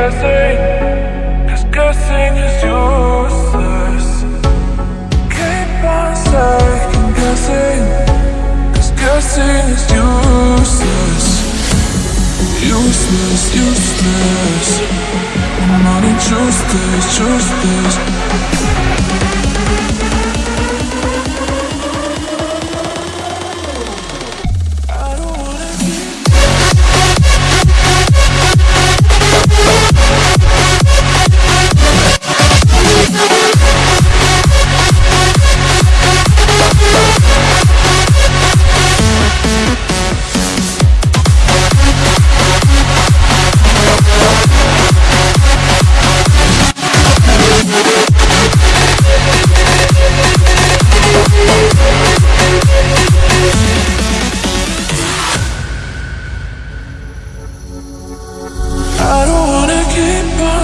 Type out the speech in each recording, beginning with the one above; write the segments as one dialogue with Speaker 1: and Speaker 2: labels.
Speaker 1: guessing, cause guessing is useless. Keep on second guessing, cause guessing is useless. Useless, useless. I'm on a choose this, choose this.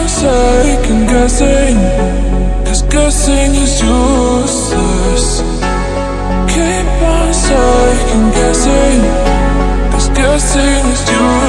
Speaker 1: Second guessing Cause guessing is useless. Keep on second guessing Cause guessing is useless